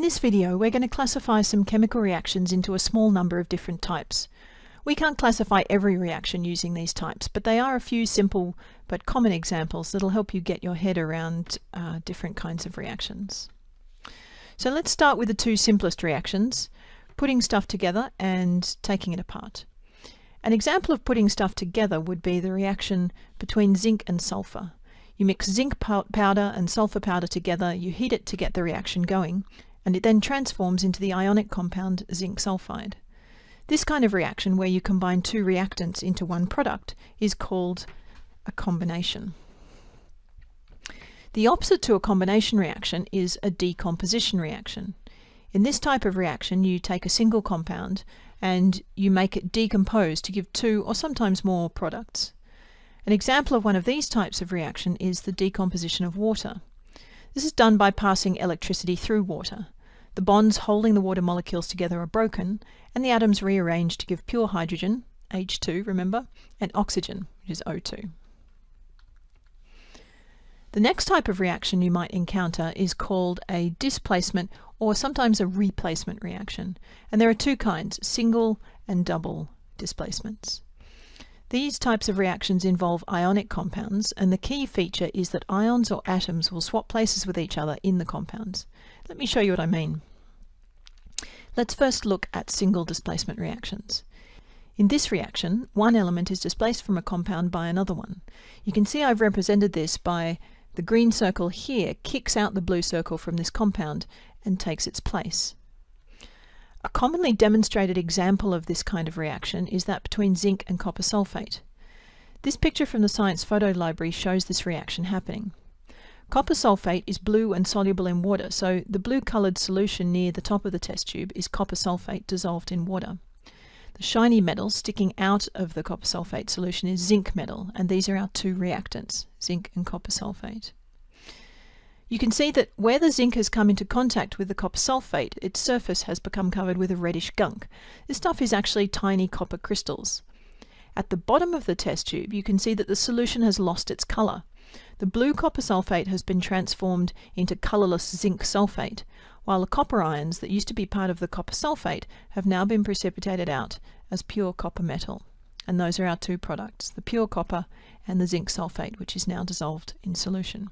In this video, we're going to classify some chemical reactions into a small number of different types. We can't classify every reaction using these types, but they are a few simple but common examples that'll help you get your head around uh, different kinds of reactions. So let's start with the two simplest reactions, putting stuff together and taking it apart. An example of putting stuff together would be the reaction between zinc and sulfur. You mix zinc powder and sulfur powder together, you heat it to get the reaction going, and it then transforms into the ionic compound zinc sulfide. This kind of reaction, where you combine two reactants into one product, is called a combination. The opposite to a combination reaction is a decomposition reaction. In this type of reaction, you take a single compound and you make it decompose to give two or sometimes more products. An example of one of these types of reaction is the decomposition of water. This is done by passing electricity through water. The bonds holding the water molecules together are broken, and the atoms rearrange to give pure hydrogen, H2, remember, and oxygen, which is O2. The next type of reaction you might encounter is called a displacement or sometimes a replacement reaction. And there are two kinds, single and double displacements. These types of reactions involve ionic compounds, and the key feature is that ions or atoms will swap places with each other in the compounds. Let me show you what I mean. Let's first look at single displacement reactions. In this reaction, one element is displaced from a compound by another one. You can see I've represented this by the green circle here kicks out the blue circle from this compound and takes its place. A commonly demonstrated example of this kind of reaction is that between zinc and copper sulfate. This picture from the Science Photo Library shows this reaction happening. Copper sulfate is blue and soluble in water, so the blue-coloured solution near the top of the test tube is copper sulfate dissolved in water. The shiny metal sticking out of the copper sulfate solution is zinc metal, and these are our two reactants, zinc and copper sulfate. You can see that where the zinc has come into contact with the copper sulfate, its surface has become covered with a reddish gunk. This stuff is actually tiny copper crystals. At the bottom of the test tube, you can see that the solution has lost its colour. The blue copper sulfate has been transformed into colourless zinc sulfate, while the copper ions that used to be part of the copper sulfate have now been precipitated out as pure copper metal. And those are our two products, the pure copper and the zinc sulfate, which is now dissolved in solution.